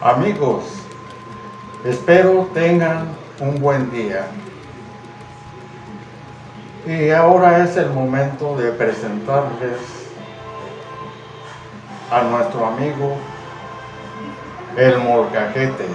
Amigos, espero tengan un buen día. Y ahora es el momento de presentarles a nuestro amigo el molcajete.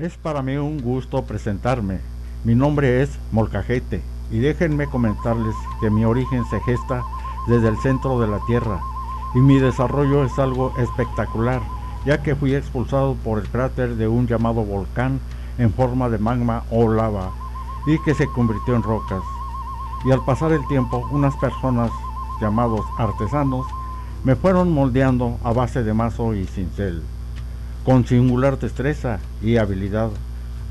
Es para mí un gusto presentarme. Mi nombre es Molcajete y déjenme comentarles que mi origen se gesta desde el centro de la Tierra y mi desarrollo es algo espectacular, ya que fui expulsado por el cráter de un llamado volcán en forma de magma o lava y que se convirtió en rocas. Y al pasar el tiempo, unas personas llamados artesanos me fueron moldeando a base de mazo y cincel con singular destreza y habilidad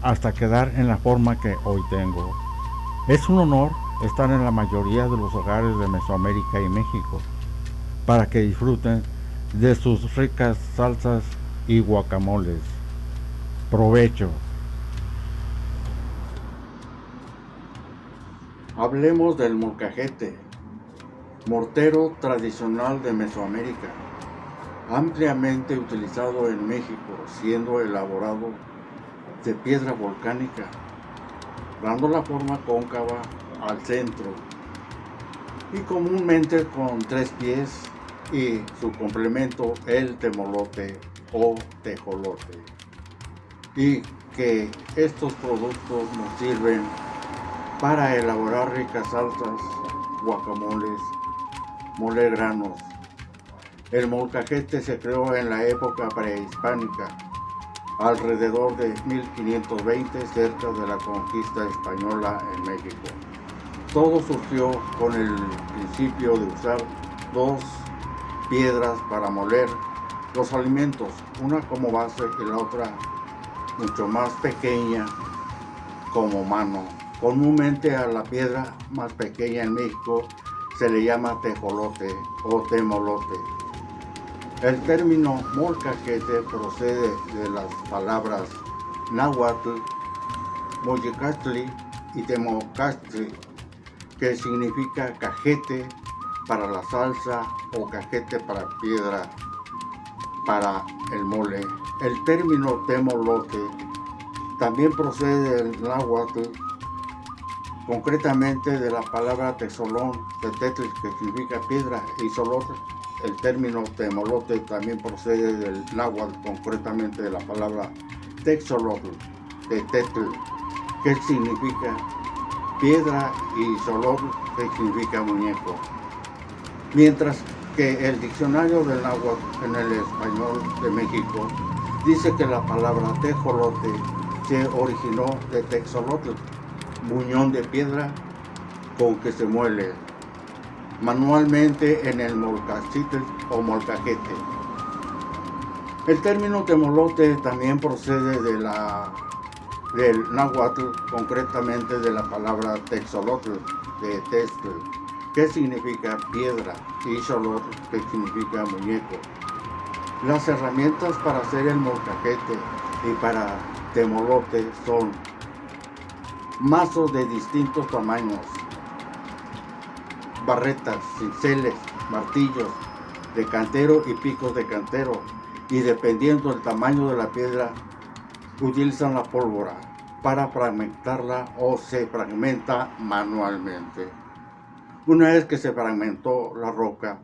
hasta quedar en la forma que hoy tengo. Es un honor estar en la mayoría de los hogares de Mesoamérica y México para que disfruten de sus ricas salsas y guacamoles. Provecho. Hablemos del molcajete, mortero tradicional de Mesoamérica ampliamente utilizado en México, siendo elaborado de piedra volcánica, dando la forma cóncava al centro y comúnmente con tres pies y su complemento el temolote o tejolote. Y que estos productos nos sirven para elaborar ricas salsas, guacamoles, mole granos, el molcajete se creó en la época prehispánica, alrededor de 1520, cerca de la conquista española en México. Todo surgió con el principio de usar dos piedras para moler los alimentos, una como base y la otra mucho más pequeña como mano. Comúnmente a la piedra más pequeña en México se le llama tejolote o temolote. El término molcajete procede de las palabras náhuatl, moyecatli y temocastli, que significa cajete para la salsa o cajete para piedra para el mole. El término temolote también procede del náhuatl, concretamente de la palabra texolón, de que significa piedra, y solotl, el término temolote también procede del náhuatl, concretamente de la palabra texolotl, de tetl, que significa piedra, y solotl, que significa muñeco. Mientras que el diccionario del náhuatl en el español de México dice que la palabra tejolote se originó de texolotl, muñón de piedra con que se muele manualmente en el molcachitl o molcajete. El término temolote también procede de la, del náhuatl, concretamente de la palabra texolotl, de textl, que significa piedra, y xolotl, que significa muñeco. Las herramientas para hacer el molcajete y para temolote son mazos de distintos tamaños, barretas, cinceles, martillos de cantero y picos de cantero y dependiendo del tamaño de la piedra utilizan la pólvora para fragmentarla o se fragmenta manualmente. Una vez que se fragmentó la roca,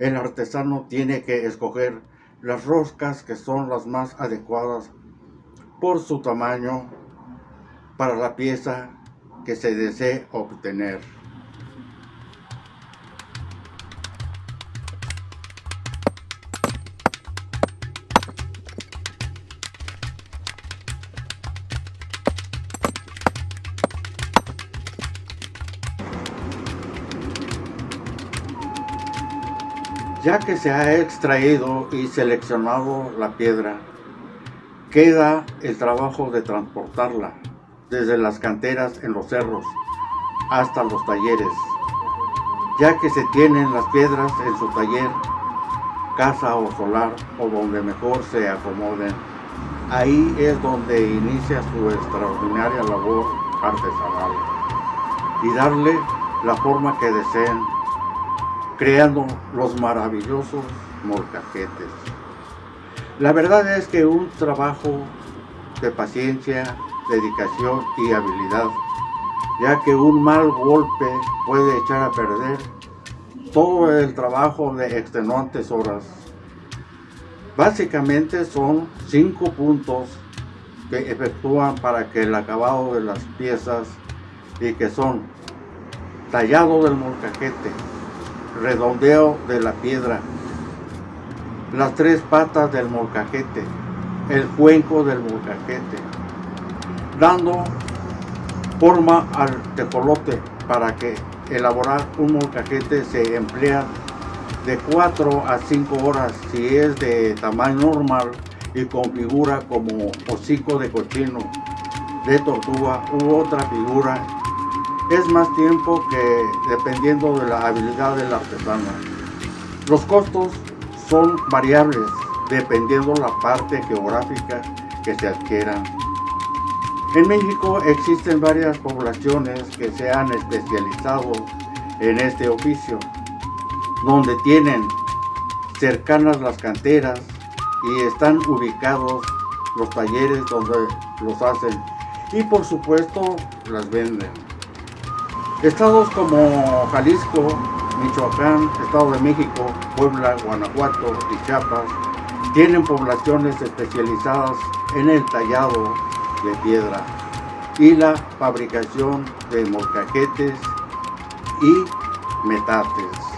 el artesano tiene que escoger las roscas que son las más adecuadas por su tamaño para la pieza que se desee obtener. Ya que se ha extraído y seleccionado la piedra, queda el trabajo de transportarla desde las canteras en los cerros hasta los talleres. Ya que se tienen las piedras en su taller, casa o solar o donde mejor se acomoden, ahí es donde inicia su extraordinaria labor artesanal y darle la forma que deseen, creando los maravillosos molcajetes. La verdad es que un trabajo de paciencia, dedicación y habilidad, ya que un mal golpe puede echar a perder todo el trabajo de extenuantes horas. Básicamente son cinco puntos que efectúan para que el acabado de las piezas y que son tallado del molcajete, redondeo de la piedra, las tres patas del molcajete, el cuenco del molcajete, dando forma al tecolote para que elaborar un molcajete se emplea de 4 a 5 horas si es de tamaño normal y con figura como hocico de cochino, de tortuga u otra figura. Es más tiempo que dependiendo de la habilidad del artesano. Los costos son variables dependiendo la parte geográfica que se adquieran. En México existen varias poblaciones que se han especializado en este oficio, donde tienen cercanas las canteras y están ubicados los talleres donde los hacen y por supuesto las venden. Estados como Jalisco, Michoacán, Estado de México, Puebla, Guanajuato y Chiapas tienen poblaciones especializadas en el tallado de piedra y la fabricación de molcajetes y metates.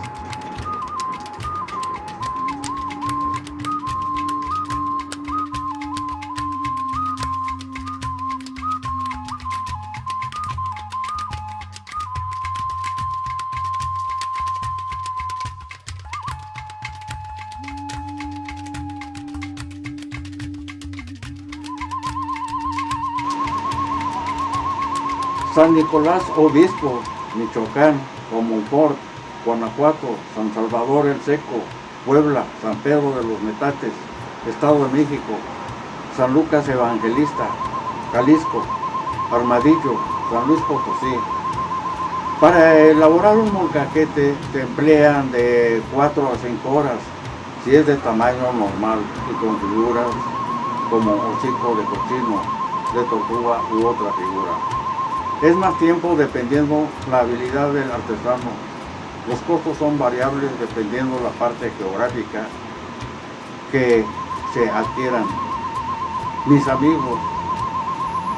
San Nicolás Obispo, Michoacán, Comonfort, Guanajuato, San Salvador el Seco, Puebla, San Pedro de los Metates, Estado de México, San Lucas Evangelista, Jalisco, Armadillo, San Luis Potosí. Para elaborar un molcajete se emplean de 4 a 5 horas, si es de tamaño normal y con figuras como hocico de cochino, de tortuga u otra figura. Es más tiempo dependiendo la habilidad del artesano. Los costos son variables dependiendo la parte geográfica que se adquieran. Mis amigos,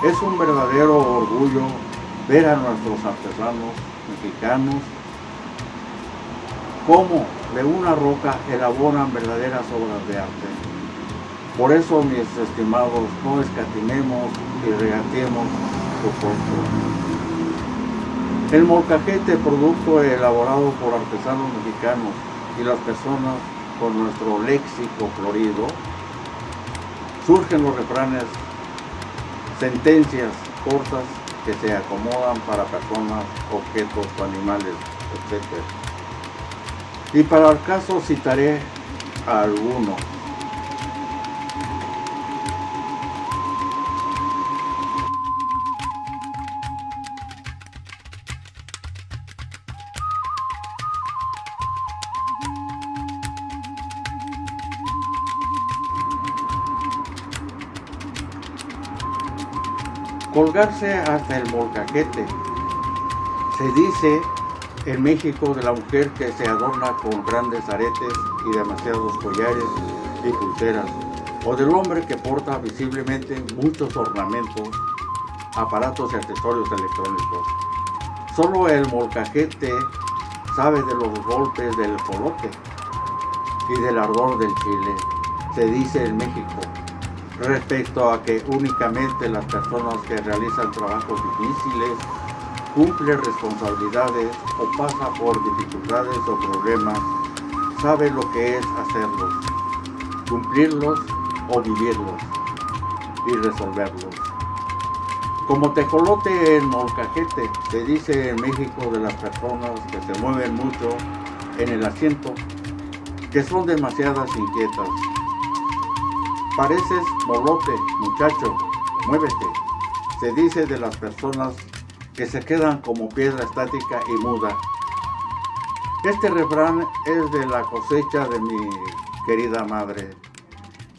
es un verdadero orgullo ver a nuestros artesanos mexicanos cómo de una roca elaboran verdaderas obras de arte. Por eso, mis estimados, no escatimemos y el molcajete, producto elaborado por artesanos mexicanos y las personas con nuestro léxico florido, surgen los refranes, sentencias cortas que se acomodan para personas, objetos animales, etc. Y para el caso citaré a algunos. Colgarse hasta el molcajete. Se dice en México de la mujer que se adorna con grandes aretes y demasiados collares y pulseras, o del hombre que porta visiblemente muchos ornamentos, aparatos y accesorios electrónicos. Solo el molcajete sabe de los golpes del coloque y del ardor del chile, se dice en México respecto a que únicamente las personas que realizan trabajos difíciles, cumplen responsabilidades o pasan por dificultades o problemas, saben lo que es hacerlos, cumplirlos o vivirlos y resolverlos. Como tecolote en molcajete, se dice en México de las personas que se mueven mucho en el asiento, que son demasiadas inquietas, Pareces molote, muchacho, muévete. Se dice de las personas que se quedan como piedra estática y muda. Este refrán es de la cosecha de mi querida madre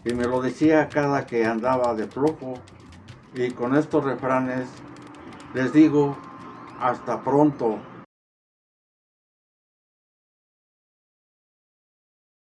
y me lo decía cada que andaba de flojo y con estos refranes les digo hasta pronto